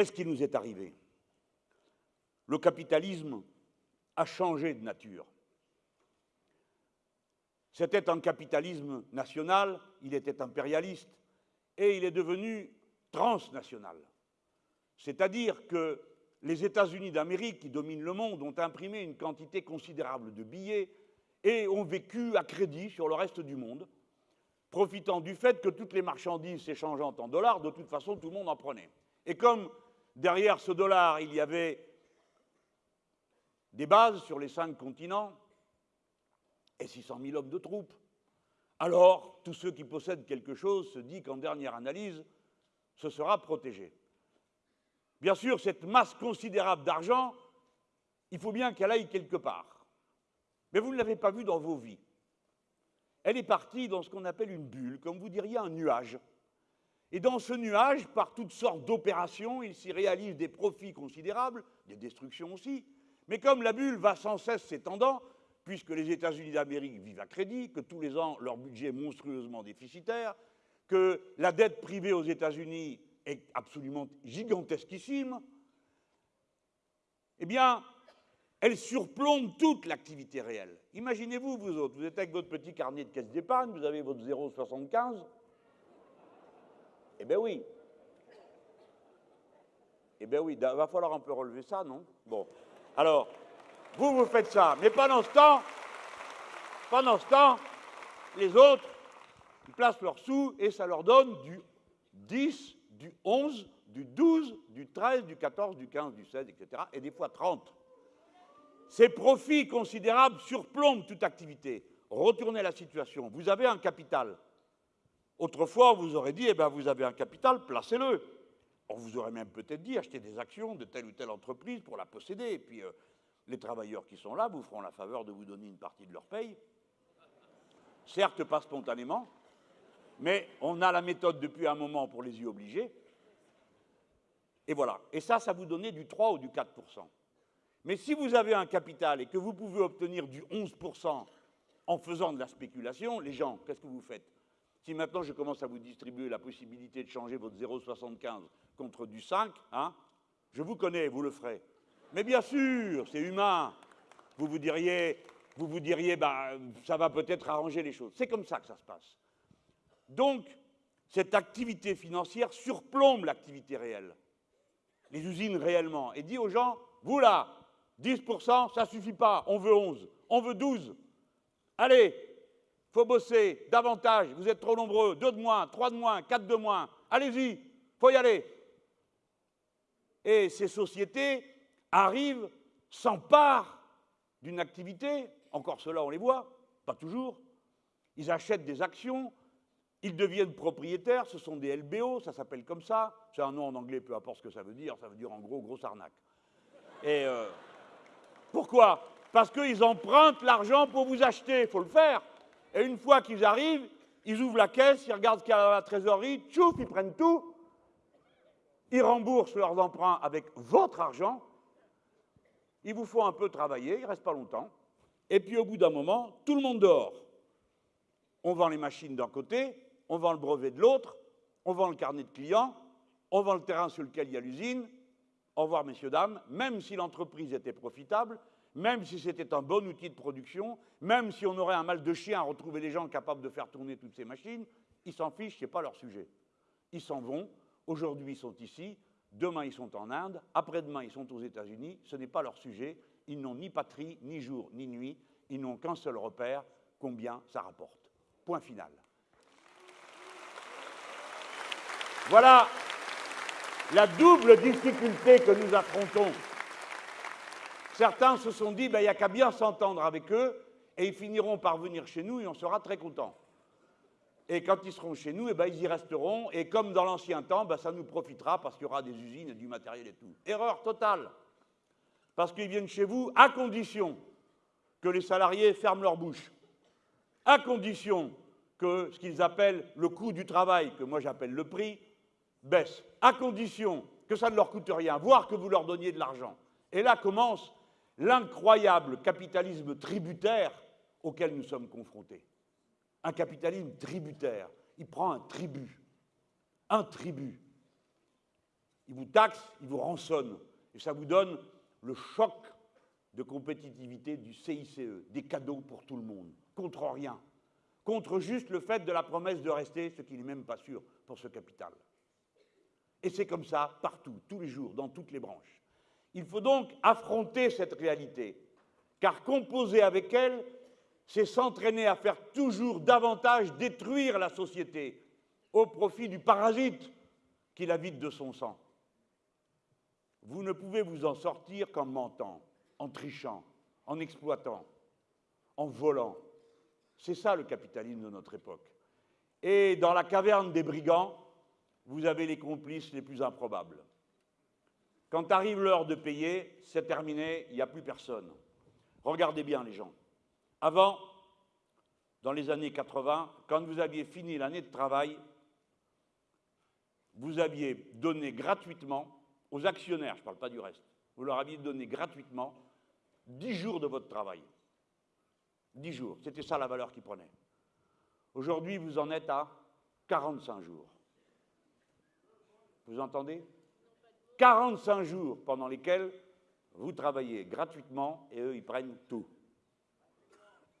Qu'est-ce qui nous est arrivé? Le capitalisme a changé de nature. C'était un capitalisme national, il était impérialiste, et il est devenu transnational. C'est-à-dire que les États-Unis d'Amérique, qui dominent le monde, ont imprimé une quantité considérable de billets et ont vécu à crédit sur le reste du monde, profitant du fait que toutes les marchandises s'échangeant en dollars, de toute façon, tout le monde en prenait. Et comme Derrière ce dollar, il y avait des bases sur les cinq continents et 600 000 hommes de troupes. Alors, tous ceux qui possèdent quelque chose se disent qu'en dernière analyse, ce sera protégé. Bien sûr, cette masse considérable d'argent, il faut bien qu'elle aille quelque part. Mais vous ne l'avez pas vue dans vos vies. Elle est partie dans ce qu'on appelle une bulle, comme vous diriez un nuage. Et dans ce nuage, par toutes sortes d'opérations, il s'y réalise des profits considérables, des destructions aussi. Mais comme la bulle va sans cesse s'étendant, puisque les États-Unis d'Amérique vivent à crédit, que tous les ans leur budget est monstrueusement déficitaire, que la dette privée aux États-Unis est absolument gigantesquissime, eh bien, elle surplombe toute l'activité réelle. Imaginez-vous, vous autres, vous êtes avec votre petit carnet de caisse d'épargne, vous avez votre 0,75, eh bien oui. Eh bien oui, il va falloir un peu relever ça, non? Bon. Alors, vous, vous faites ça. Mais pendant ce temps, pendant ce temps, les autres, ils placent leurs sous et ça leur donne du 10, du 11, du 12, du 13, du 14, du 15, du 16, etc. Et des fois 30. Ces profits considérables surplombent toute activité. Retournez la situation. Vous avez un capital. Autrefois, on vous aurait dit, eh bien, vous avez un capital, placez-le. On vous aurait même peut-être dit, achetez des actions de telle ou telle entreprise pour la posséder. Et puis, euh, les travailleurs qui sont là vous feront la faveur de vous donner une partie de leur paye. Certes, pas spontanément, mais on a la méthode depuis un moment pour les y obliger. Et voilà. Et ça, ça vous donnait du 3 ou du 4% Mais si vous avez un capital et que vous pouvez obtenir du 11% en faisant de la spéculation, les gens, qu'est-ce que vous faites? Si maintenant je commence à vous distribuer la possibilité de changer votre 0,75 contre du 5, hein, je vous connais, vous le ferez. Mais bien sûr, c'est humain. Vous vous diriez, bah, ça va peut-être arranger les choses. C'est comme ça que ça se passe. Donc, cette activité financière surplombe l'activité réelle, les usines réellement, et dit aux gens, vous là, 10%, ça suffit pas, on veut 11, on veut 12. Allez, faut bosser davantage, vous êtes trop nombreux, deux de moins, trois de moins, quatre de moins, allez-y, faut y aller. Et ces sociétés arrivent, s'emparent d'une activité, encore cela on les voit, pas toujours, ils achètent des actions, ils deviennent propriétaires, ce sont des LBO, ça s'appelle comme ça, c'est un nom en anglais, peu importe ce que ça veut dire, ça veut dire en gros grosse arnaque. Et euh, pourquoi? Parce qu'ils empruntent l'argent pour vous acheter, il faut le faire. Et une fois qu'ils arrivent, ils ouvrent la caisse, ils regardent ce qu'il y a à la trésorerie, tchouf, ils prennent tout, ils remboursent leurs emprunts avec votre argent, ils vous font un peu travailler, il ne reste pas longtemps, et puis au bout d'un moment, tout le monde dort. On vend les machines d'un côté, on vend le brevet de l'autre, on vend le carnet de clients, on vend le terrain sur lequel il y a l'usine. Au revoir, messieurs, dames. Même si l'entreprise était profitable, même si c'était un bon outil de production, même si on aurait un mal de chien à retrouver les gens capables de faire tourner toutes ces machines, ils s'en fichent, ce n'est pas leur sujet. Ils s'en vont, aujourd'hui ils sont ici, demain ils sont en Inde, après-demain ils sont aux États-Unis, ce n'est pas leur sujet, ils n'ont ni patrie, ni jour, ni nuit, ils n'ont qu'un seul repère, combien ça rapporte. Point final. Voilà la double difficulté que nous affrontons. Certains se sont dit, ben, il n'y a qu'à bien s'entendre avec eux, et ils finiront par venir chez nous et on sera très contents. Et quand ils seront chez nous, eh ben, ils y resteront, et comme dans l'ancien temps, ben, ça nous profitera parce qu'il y aura des usines et du matériel et tout. Erreur totale. Parce qu'ils viennent chez vous à condition que les salariés ferment leur bouche, à condition que ce qu'ils appellent le coût du travail, que moi j'appelle le prix, baisse, à condition que ça ne leur coûte rien, voire que vous leur donniez de l'argent. Et là commence l'incroyable capitalisme tributaire auquel nous sommes confrontés. Un capitalisme tributaire. Il prend un tribut. Un tribut. Ils vous taxent, ils vous rançonnent. Et ça vous donne le choc de compétitivité du CICE, des cadeaux pour tout le monde, contre rien, contre juste le fait de la promesse de rester, ce qui n'est même pas sûr pour ce capital. Et c'est comme ça partout, tous les jours, dans toutes les branches. Il faut donc affronter cette réalité, car composer avec elle, c'est s'entraîner à faire toujours davantage détruire la société au profit du parasite qui la vide de son sang. Vous ne pouvez vous en sortir qu'en mentant, en trichant, en exploitant, en volant. C'est ça le capitalisme de notre époque. Et dans la caverne des brigands, vous avez les complices les plus improbables. Quand arrive l'heure de payer, c'est terminé, il n'y a plus personne. Regardez bien les gens. Avant, dans les années 80, quand vous aviez fini l'année de travail, vous aviez donné gratuitement aux actionnaires, je ne parle pas du reste, vous leur aviez donné gratuitement 10 jours de votre travail. 10 jours, c'était ça la valeur qu'ils prenaient. Aujourd'hui, vous en êtes à 45 jours. Vous entendez? 45 jours pendant lesquels vous travaillez gratuitement et eux, ils prennent tout.